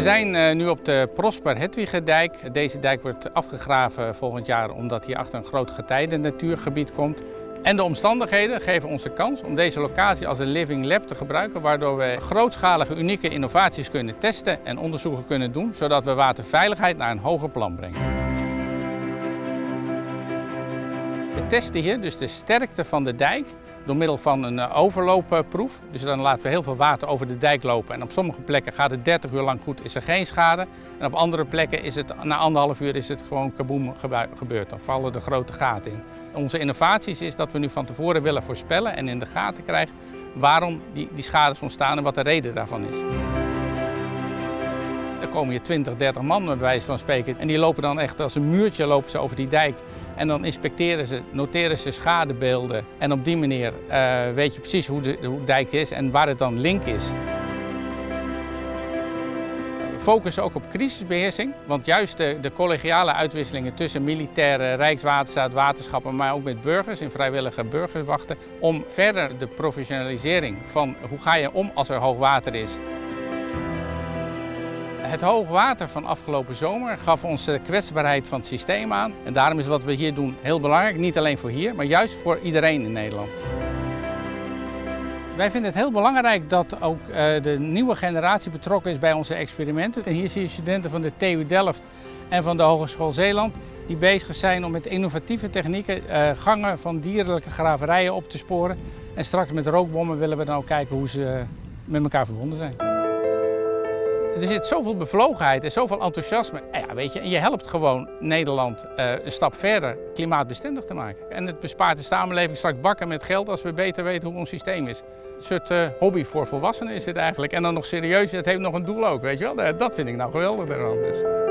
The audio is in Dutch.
zijn eh, nu op de Prosper Hedwigedijk. Deze dijk wordt afgegraven volgend jaar omdat hier achter een groot getijden natuurgebied komt. En de omstandigheden geven ons de kans om deze locatie als een living lab te gebruiken, waardoor we grootschalige unieke innovaties kunnen testen en onderzoeken kunnen doen, zodat we waterveiligheid naar een hoger plan brengen. We testen hier dus de sterkte van de dijk door middel van een eh, overloopproef. Dus dan laten we heel veel water over de dijk lopen. En op sommige plekken gaat het 30 uur lang goed, is er geen schade. En op andere plekken is het na anderhalf uur is het gewoon kaboom gebeurd. Dan vallen de grote gaten in. Onze innovaties is dat we nu van tevoren willen voorspellen en in de gaten krijgen waarom die, die schades ontstaan en wat de reden daarvan is. Er komen hier 20, 30 man bij wijze van spreken en die lopen dan echt als een muurtje lopen ze over die dijk. En dan inspecteren ze, noteren ze schadebeelden en op die manier uh, weet je precies hoe de, hoe de dijk is en waar het dan link is focussen ook op crisisbeheersing. Want juist de, de, collegiale uitwisselingen tussen militairen, Rijkswaterstaat, waterschappen, maar ook met burgers in vrijwillige burgerwachten. Om verder de professionalisering van hoe ga je om als er hoog water is. Het hoogwater van afgelopen zomer gaf ons de kwetsbaarheid van het systeem aan. En daarom is wat we hier doen heel belangrijk, niet alleen voor hier, maar juist voor iedereen in Nederland. Wij vinden het heel belangrijk dat ook uh, de nieuwe generatie betrokken is bij onze experimenten. En hier zie je studenten van de TU Delft en van de Hogeschool Zeeland die bezig zijn om met innovatieve technieken uh, gangen van dierlijke graverijen op te sporen. En straks met rookbommen willen we dan ook kijken hoe ze met elkaar verbonden zijn. Er zit zoveel bevlogenheid en zoveel enthousiasme. En ja, weet je, en je helpt gewoon Nederland uh, een stap verder klimaatbestendig te maken. En het bespaart de samenleving straks bakken met geld als we beter weten hoe ons systeem is. Een soort uh, hobby voor volwassenen is dit eigenlijk. En dan nog serieus, het heeft nog een doel ook, weet je wel. Dat vind ik nou geweldig eraan. Dus.